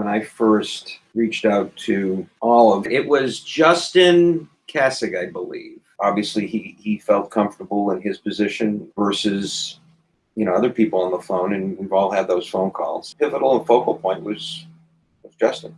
when I first reached out to Olive. It was Justin Kessig, I believe. Obviously, he, he felt comfortable in his position versus, you know, other people on the phone, and we've all had those phone calls. Pivotal and focal point was, was Justin.